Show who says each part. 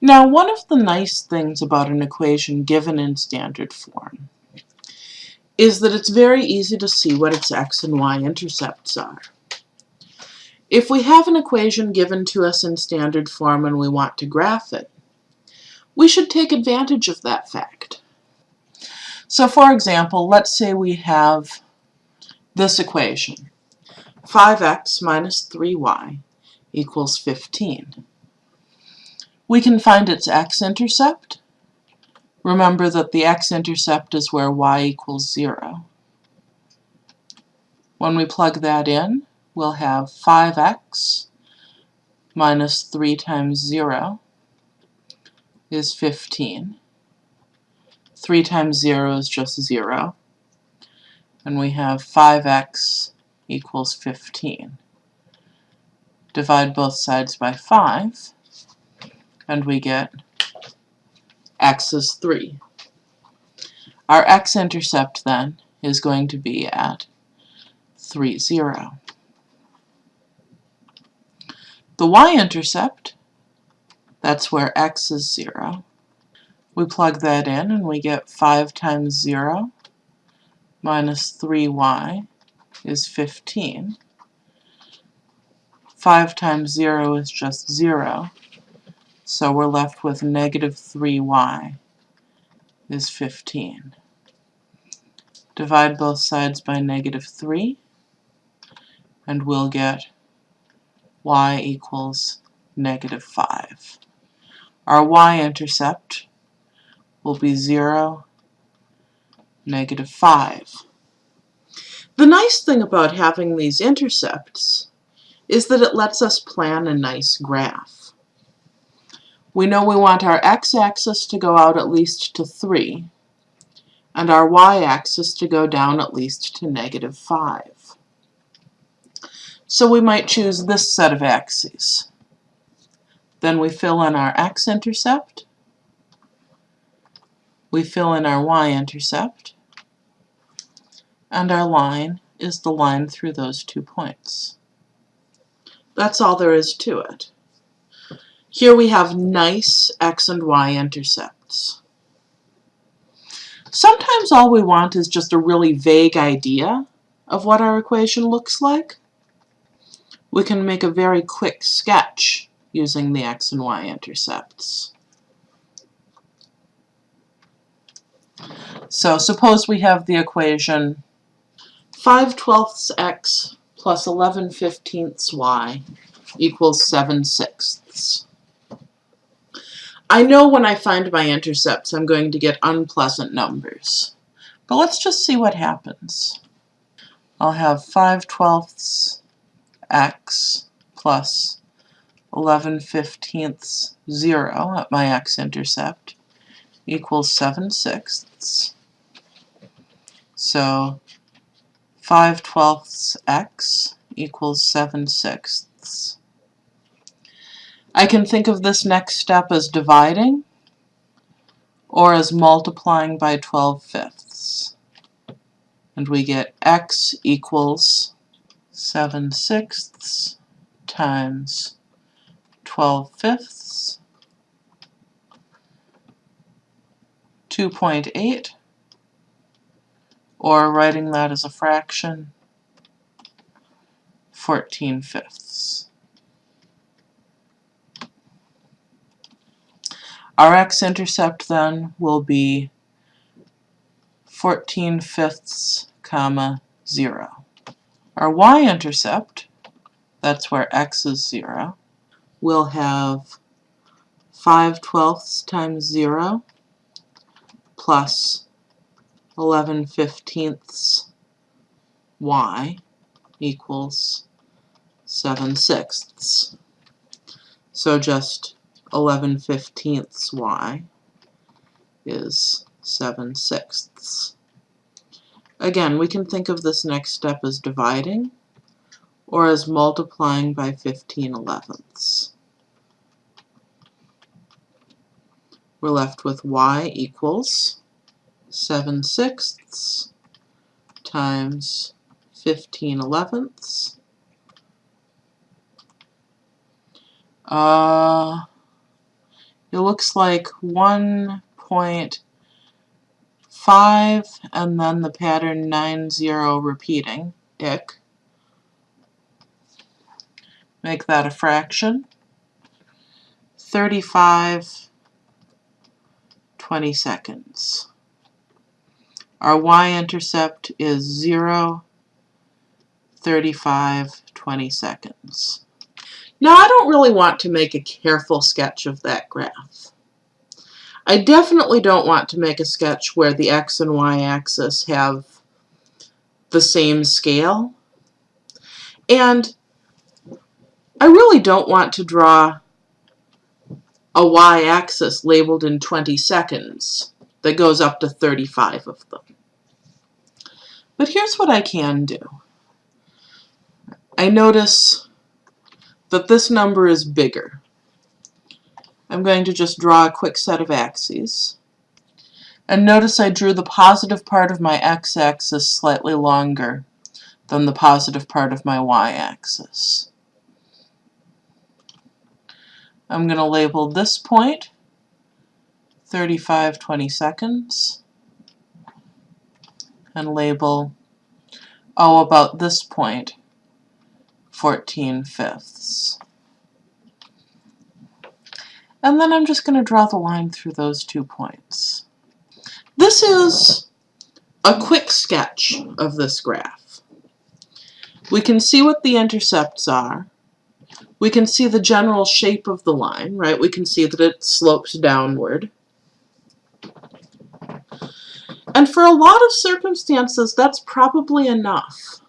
Speaker 1: Now, one of the nice things about an equation given in standard form is that it's very easy to see what its x and y intercepts are. If we have an equation given to us in standard form and we want to graph it, we should take advantage of that fact. So for example, let's say we have this equation, 5x minus 3y equals 15. We can find its x-intercept. Remember that the x-intercept is where y equals 0. When we plug that in, we'll have 5x minus 3 times 0 is 15. 3 times 0 is just 0. And we have 5x equals 15. Divide both sides by 5, and we get x is 3. Our x-intercept then is going to be at 3, 0. The y-intercept, that's where x is 0. We plug that in and we get 5 times 0 minus 3y is 15. 5 times 0 is just 0, so we're left with negative 3y is 15. Divide both sides by negative 3, and we'll get y equals negative 5. Our y-intercept will be 0, negative 5. The nice thing about having these intercepts is that it lets us plan a nice graph. We know we want our x-axis to go out at least to 3, and our y-axis to go down at least to negative 5. So we might choose this set of axes. Then we fill in our x-intercept, we fill in our y-intercept, and our line is the line through those two points. That's all there is to it. Here we have nice x and y intercepts. Sometimes all we want is just a really vague idea of what our equation looks like we can make a very quick sketch using the x and y intercepts. So suppose we have the equation 5 twelfths x plus 11 fifteenths y equals 7 sixths. I know when I find my intercepts I'm going to get unpleasant numbers. But let's just see what happens. I'll have 5 twelfths x plus 11 fifteenths 0 at my x-intercept equals 7 sixths. So 5 twelfths x equals 7 sixths. I can think of this next step as dividing or as multiplying by 12 fifths. And we get x equals 7 sixths times 12 fifths, 2.8, or writing that as a fraction, 14 fifths. Our x-intercept then will be 14 fifths comma 0. Our y-intercept, that's where x is 0, will have 5 twelfths times 0 plus 11 fifteenths y equals 7 sixths. So just 11 fifteenths y is 7 sixths. Again, we can think of this next step as dividing or as multiplying by 15 elevenths. We're left with y equals 7 sixths times 15 elevenths. Uh, it looks like 1.5 and then the pattern 90 repeating, ick. Make that a fraction. 35 20 seconds. Our y-intercept is 0, 35, 20 seconds. Now I don't really want to make a careful sketch of that graph. I definitely don't want to make a sketch where the x and y axis have the same scale. And I really don't want to draw a y-axis labeled in 20 seconds that goes up to 35 of them. But here's what I can do. I notice that this number is bigger. I'm going to just draw a quick set of axes. And notice I drew the positive part of my x-axis slightly longer than the positive part of my y-axis. I'm going to label this point 35 20 seconds and label oh about this point 14 fifths. And then I'm just going to draw the line through those two points. This is a quick sketch of this graph. We can see what the intercepts are. We can see the general shape of the line, right? We can see that it slopes downward. And for a lot of circumstances, that's probably enough.